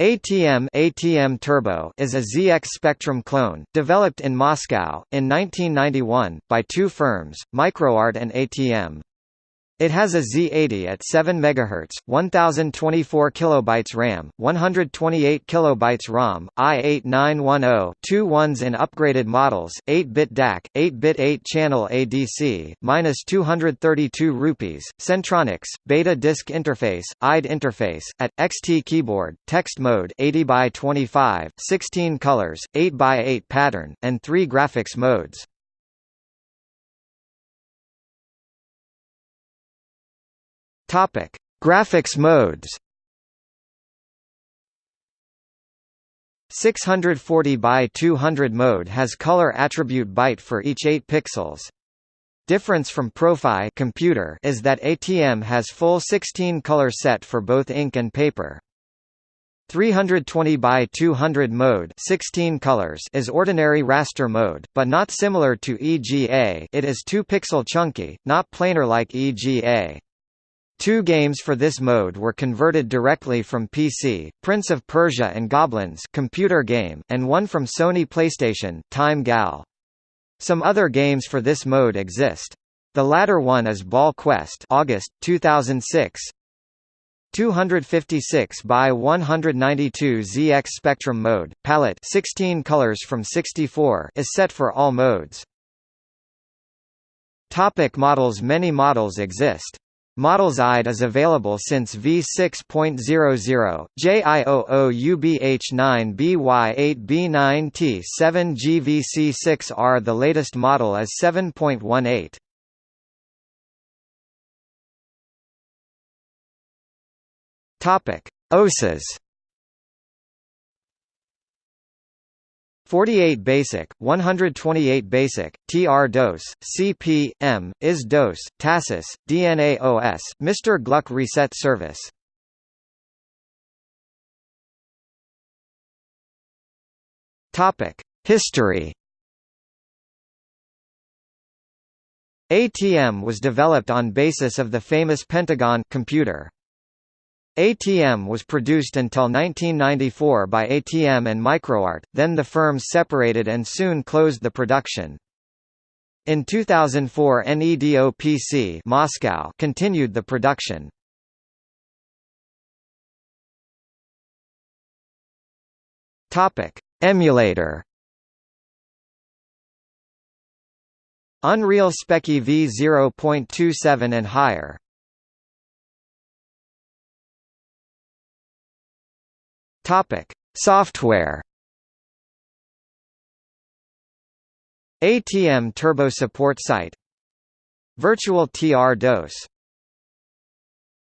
ATM ATM Turbo is a ZX Spectrum clone, developed in Moscow, in 1991, by two firms, Microart and ATM. It has a Z80 at 7 MHz, 1024 kilobytes RAM, 128 kilobytes ROM, AY-8910, two ones in upgraded models, 8-bit DAC, 8-bit 8-channel ADC, minus 232 rupees, Centronics, Beta Disk Interface, IDE interface, at XT keyboard, text mode 80 by 25, 16 colors, 8 by 8 pattern, and 3 graphics modes. Topic: Graphics modes. 640 by 200 mode has color attribute byte for each 8 pixels. Difference from Profi computer is that ATM has full 16 color set for both ink and paper. 320 by 200 mode 16 colors is ordinary raster mode, but not similar to EGA it is 2 pixel chunky, not planar like EGA. Two games for this mode were converted directly from PC, Prince of Persia and Goblins computer game, and one from Sony PlayStation, Time Gal. Some other games for this mode exist. The latter one is Ball Quest August, 2006, 256 by 192 ZX Spectrum mode, palette 16 colors from 64 is set for all modes. Topic models Many models exist. Models IDE is available since v6.00, JIOO UBH9BY8B9T7GVC6R The latest model is 7.18. Topic: OSes 48 basic, 128 basic, TR-DOS, CP, M, IS-DOS, TASIS, DNA-OS, Mr. Gluck Reset Service. History ATM was developed on basis of the famous Pentagon computer. ATM was produced until 1994 by ATM and Microart, then the firms separated and soon closed the production. In 2004 NEDO-PC Moscow continued the production. Emulator. Unreal Speccy v0.27 and higher. Topic: Software. ATM Turbo Support Site. Virtual TR DOS